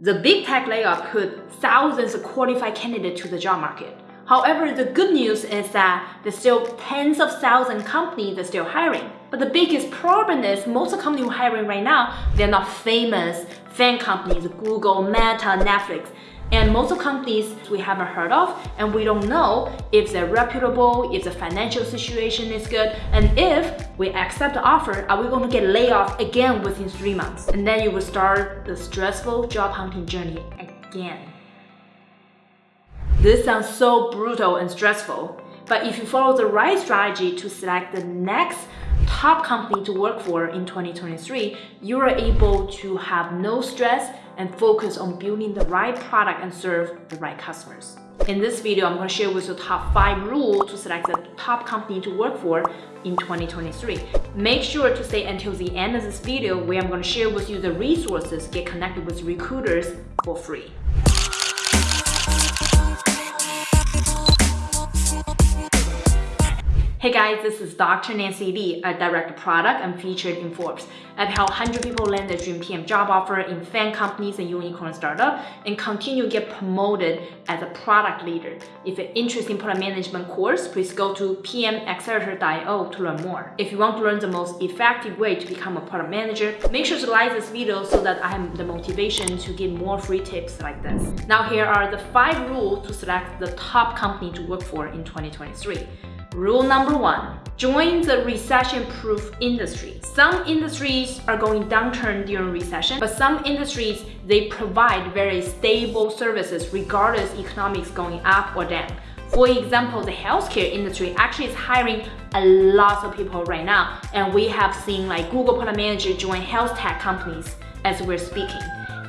The big tech layoff put thousands of qualified candidates to the job market. However, the good news is that there's still tens of thousands of companies that are still hiring. But the biggest problem is most of the companies hiring right now, they're not famous FAANG companies, Google, Meta, Netflix. And most of companies we haven't heard of and we don't know if they're reputable, if the financial situation is good, and if we accept the offer, are we going to get laid off again within three months? And then you will start the stressful job hunting journey again. This sounds so brutal and stressful, but if you follow the right strategy to select the next top company to work for in 2023, you are able to have no stress and focus on building the right product and serve the right customers. In this video, I'm going to share with you the top 5 rules to select the top company to work for in 2023. Make sure to stay until the end of this video where I'm going to share with you the resources get connected with recruiters for free. Hey guys, this is Dr. Nancy Li, a direct product and featured in Forbes. I've helped 100 people land their dream PM job offer in FAANG companies and unicorn startup and continue to get promoted as a product leader. If you're interested in product management course, please go to pmaccelerator.io to learn more. If you want to learn the most effective way to become a product manager, make sure to like this video so that I have the motivation to give more free tips like this. Now here are the five rules to select the top company to work for in 2023. Rule number one, join the recession-proof industry. Some industries are going downturn during recession, but some industries, they provide very stable services regardless economics going up or down. For example, the healthcare industry actually is hiring a lot of people right now, and we have seen like Google Product Manager join health tech companies as we're speaking.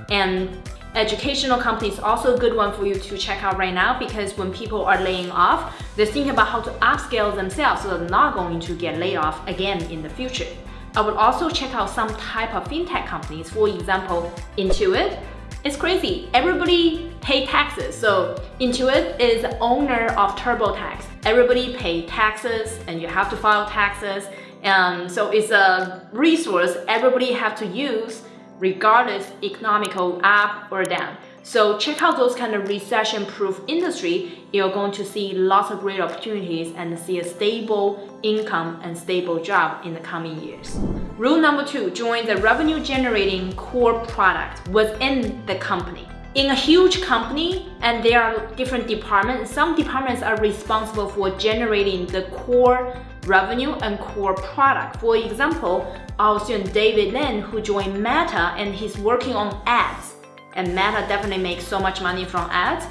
And Educational company is also a good one for you to check out right now because when people are laying off, they're thinking about how to upscale themselves so they're not going to get laid off again in the future. I would also check out some type of fintech companies. For example, Intuit. It's crazy. Everybody pay taxes. So Intuit is owner of TurboTax. Everybody pay taxes and you have to file taxes. And so it's a resource everybody have to use regardless economical up or down. So check out those kind of recession-proof industry. You're going to see lots of great opportunities and see a stable income and stable job in the coming years. Rule number two, join the revenue-generating core product within the company. In a huge company, and there are different departments, some departments are responsible for generating the core revenue and core product. For example, our student David Lin who joined Meta and he's working on ads. And Meta definitely makes so much money from ads.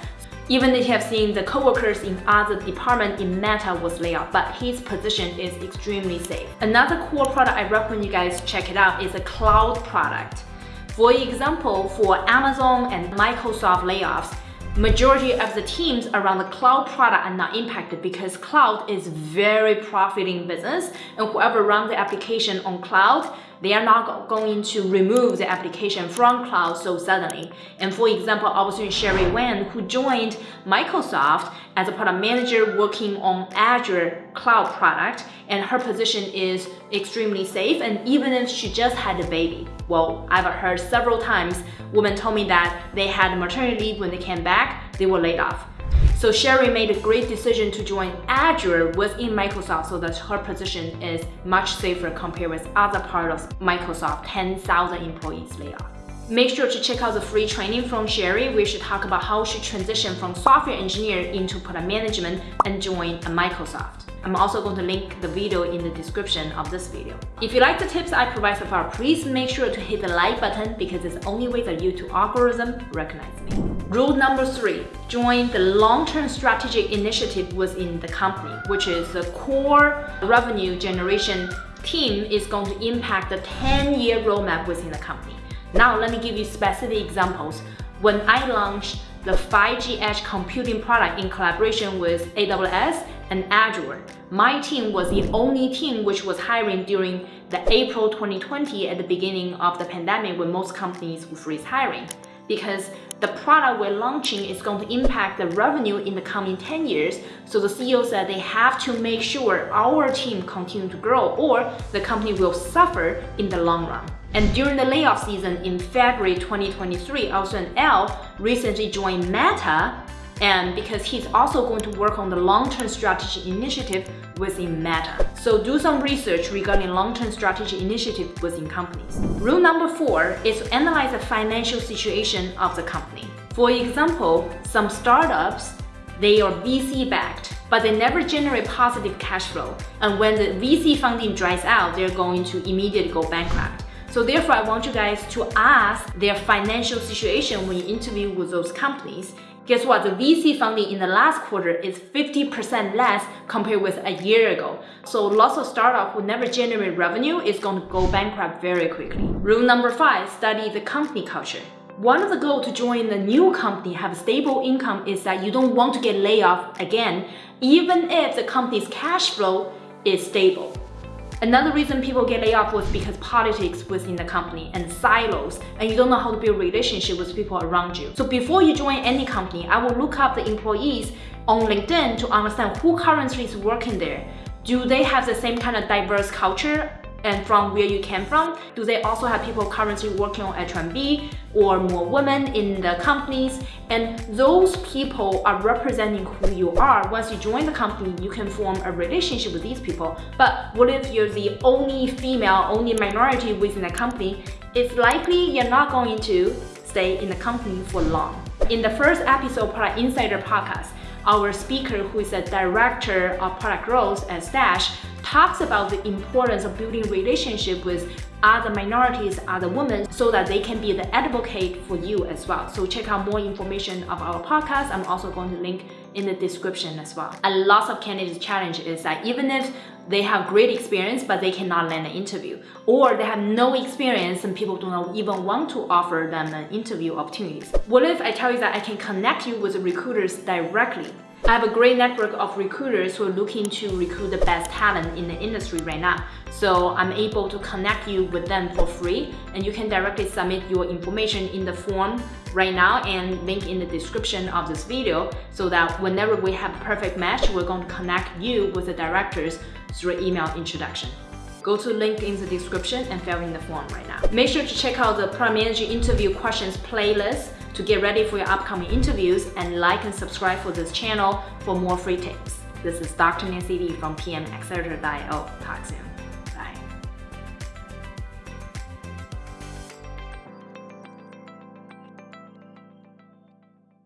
Even if you have seen the coworkers in other department in Meta was laid off, but his position is extremely safe. Another core product I recommend you guys check it out is a cloud product. For example, for Amazon and Microsoft layoffs, majority of the teams around the cloud product are not impacted because cloud is very profiting business and whoever runs the application on cloud they are not going to remove the application from cloud so suddenly. And for example, student Sherry Wen, who joined Microsoft as a product manager working on Azure cloud product, and her position is extremely safe, and even if she just had a baby. Well, I've heard several times women told me that they had maternity leave when they came back, they were laid off. So Sherry made a great decision to join Azure within Microsoft so that her position is much safer compared with other part of Microsoft 10,000 employees laid off. Make sure to check out the free training from Sherry where she talk about how she transitioned from software engineer into product management and joined Microsoft. I'm also going to link the video in the description of this video. If you like the tips I provide so far, please make sure to hit the like button because it's the only way that YouTube algorithm recognize me. Rule number three, join the long-term strategic initiative within the company, which is the core revenue generation team is going to impact the 10-year roadmap within the company. Now, let me give you specific examples. When I launched the 5G Edge computing product in collaboration with AWS and Azure, my team was the only team which was hiring during the April 2020 at the beginning of the pandemic when most companies would freeze hiring. Because the product we're launching is going to impact the revenue in the coming 10 years. So the CEO said they have to make sure our team continue to grow or the company will suffer in the long run. And during the layoff season in February 2023, also L recently joined Meta and because he's also going to work on the long-term strategy initiative within Meta. So do some research regarding long-term strategy initiative within companies. Rule number four is to analyze the financial situation of the company. For example, some startups, they are VC backed, but they never generate positive cash flow. And when the VC funding dries out, they're going to immediately go bankrupt. So therefore, I want you guys to ask their financial situation when you interview with those companies Guess what? The VC funding in the last quarter is 50% less compared with a year ago. So lots of startup who never generate revenue is going to go bankrupt very quickly. Rule number five, study the company culture. One of the goals to join a new company have a stable income is that you don't want to get laid off again, even if the company's cash flow is stable. Another reason people get laid off was because politics within the company and silos, and you don't know how to build relationship with people around you. So before you join any company, I will look up the employees on LinkedIn to understand who currently is working there. Do they have the same kind of diverse culture and from where you came from? Do they also have people currently working on H1B or more women in the companies? And those people are representing who you are. Once you join the company, you can form a relationship with these people. But what if you're the only female, only minority within the company? It's likely you're not going to stay in the company for long. In the first episode, of Product Insider podcast, our speaker, who is a director of product growth at Stash, talks about the importance of building relationship with other minorities, other women, so that they can be the advocate for you as well. So check out more information of our podcast. I'm also going to link in the description as well. A lot of candidates challenge is that even if they have great experience, but they cannot land an interview, or they have no experience and people do not even want to offer them an interview opportunities. What if I tell you that I can connect you with recruiters directly? I have a great network of recruiters who are looking to recruit the best talent in the industry right now. So I'm able to connect you with them for free and you can directly submit your information in the form right now and link in the description of this video so that whenever we have a perfect match, we're going to connect you with the directors through email introduction. Go to link in the description and fill in the form right now. Make sure to check out the Product Manager interview questions playlist to get ready for your upcoming interviews and like and subscribe for this channel for more free tips. This is Dr. Nancy Li from PMAccelerator.io. Oh, talk soon.